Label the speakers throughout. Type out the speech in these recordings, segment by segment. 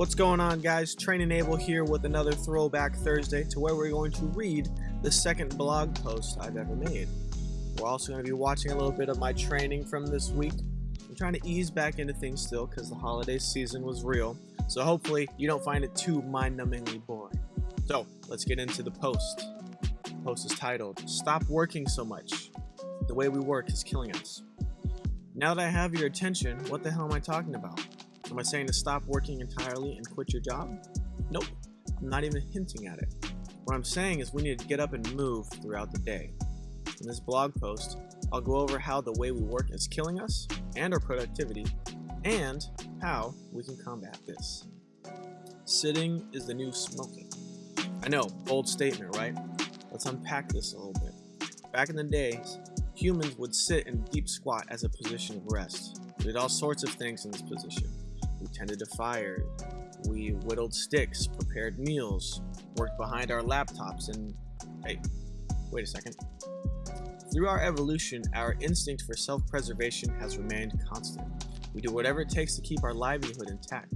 Speaker 1: What's going on guys? Training Able here with another Throwback Thursday to where we're going to read the second blog post I've ever made. We're also going to be watching a little bit of my training from this week. I'm trying to ease back into things still because the holiday season was real, so hopefully you don't find it too mind-numbingly boring. So let's get into the post. The post is titled, Stop Working So Much. The way we work is killing us. Now that I have your attention, what the hell am I talking about? Am I saying to stop working entirely and quit your job? Nope, I'm not even hinting at it. What I'm saying is we need to get up and move throughout the day. In this blog post, I'll go over how the way we work is killing us and our productivity, and how we can combat this. Sitting is the new smoking. I know, bold statement, right? Let's unpack this a little bit. Back in the days, humans would sit in deep squat as a position of rest. We did all sorts of things in this position. We tended to fire. We whittled sticks, prepared meals, worked behind our laptops, and hey, wait a second. Through our evolution, our instinct for self-preservation has remained constant. We do whatever it takes to keep our livelihood intact,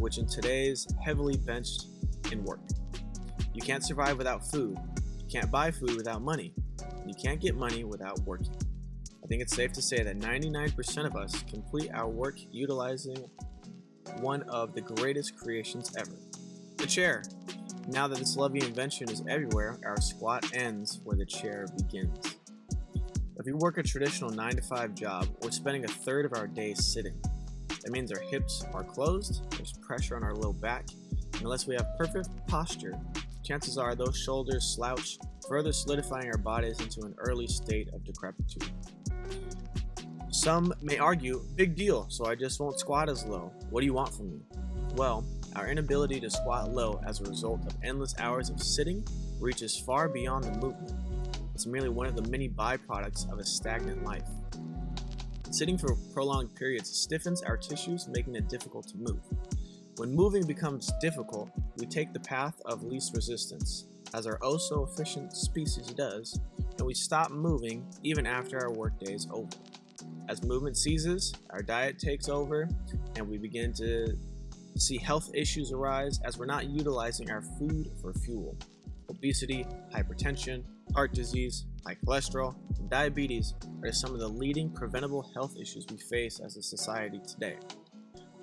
Speaker 1: which in today's heavily benched in work. You can't survive without food. You can't buy food without money. You can't get money without working. I think it's safe to say that 99% of us complete our work utilizing one of the greatest creations ever. The chair. Now that this lovely invention is everywhere, our squat ends where the chair begins. If we work a traditional 9 to 5 job, we're spending a third of our day sitting. That means our hips are closed, there's pressure on our low back, and unless we have perfect posture, chances are those shoulders slouch, further solidifying our bodies into an early state of decrepitude. Some may argue, big deal, so I just won't squat as low. What do you want from me? Well, our inability to squat low as a result of endless hours of sitting reaches far beyond the movement. It's merely one of the many byproducts of a stagnant life. Sitting for prolonged periods stiffens our tissues, making it difficult to move. When moving becomes difficult, we take the path of least resistance, as our oh so efficient species does, and we stop moving even after our workday is over. As movement ceases, our diet takes over, and we begin to see health issues arise as we're not utilizing our food for fuel. Obesity, hypertension, heart disease, high cholesterol, and diabetes are some of the leading preventable health issues we face as a society today.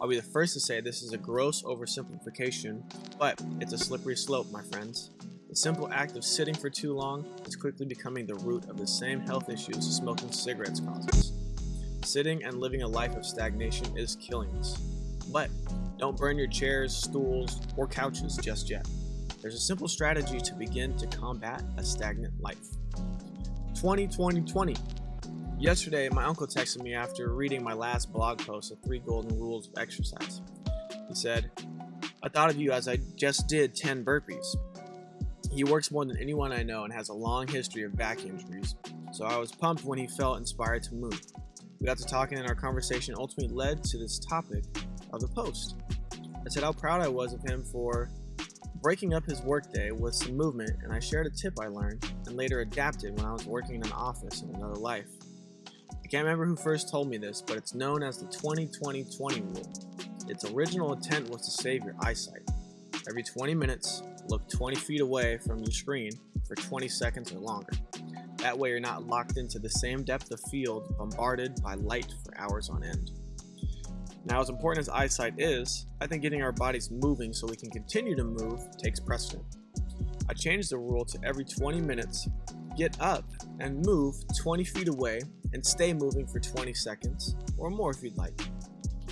Speaker 1: I'll be the first to say this is a gross oversimplification, but it's a slippery slope, my friends. The simple act of sitting for too long is quickly becoming the root of the same health issues smoking cigarettes causes. Sitting and living a life of stagnation is killing us. But don't burn your chairs, stools, or couches just yet. There's a simple strategy to begin to combat a stagnant life. 2020 Yesterday, my uncle texted me after reading my last blog post of 3 Golden Rules of Exercise. He said, I thought of you as I just did 10 burpees. He works more than anyone I know and has a long history of back injuries, so I was pumped when he felt inspired to move. We got to talking and our conversation ultimately led to this topic of the post. I said how proud I was of him for breaking up his workday with some movement and I shared a tip I learned and later adapted when I was working in an office in another life. I can't remember who first told me this, but it's known as the 20-20-20 rule. Its original intent was to save your eyesight. Every 20 minutes, look 20 feet away from your screen for 20 seconds or longer. That way you're not locked into the same depth of field bombarded by light for hours on end. Now as important as eyesight is, I think getting our bodies moving so we can continue to move takes precedent. I changed the rule to every 20 minutes, get up and move 20 feet away and stay moving for 20 seconds, or more if you'd like.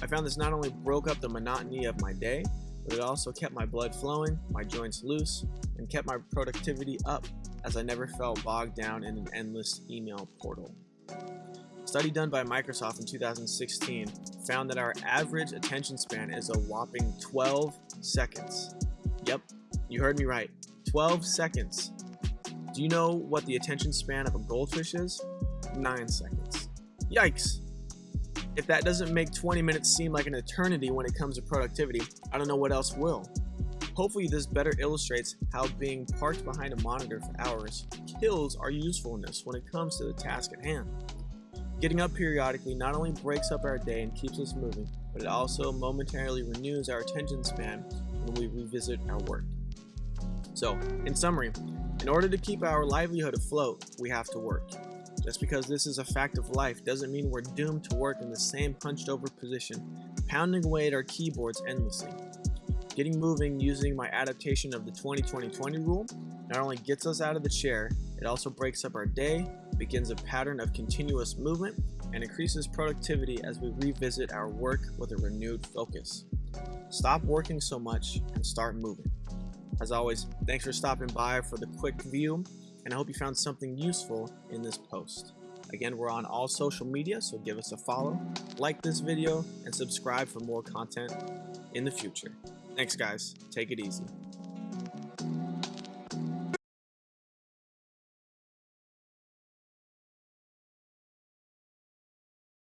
Speaker 1: I found this not only broke up the monotony of my day, but it also kept my blood flowing, my joints loose, and kept my productivity up as I never felt bogged down in an endless email portal. A study done by Microsoft in 2016 found that our average attention span is a whopping 12 seconds. Yep, you heard me right, 12 seconds. Do you know what the attention span of a goldfish is? 9 seconds. Yikes! If that doesn't make 20 minutes seem like an eternity when it comes to productivity, I don't know what else will. Hopefully this better illustrates how being parked behind a monitor for hours kills our usefulness when it comes to the task at hand. Getting up periodically not only breaks up our day and keeps us moving, but it also momentarily renews our attention span when we revisit our work. So, in summary, in order to keep our livelihood afloat, we have to work. Just because this is a fact of life doesn't mean we're doomed to work in the same hunched over position, pounding away at our keyboards endlessly. Getting moving using my adaptation of the 20-20-20 rule not only gets us out of the chair, it also breaks up our day, begins a pattern of continuous movement, and increases productivity as we revisit our work with a renewed focus. Stop working so much and start moving. As always, thanks for stopping by for the quick view, and I hope you found something useful in this post. Again, we're on all social media, so give us a follow, like this video, and subscribe for more content in the future. Thanks guys, take it easy.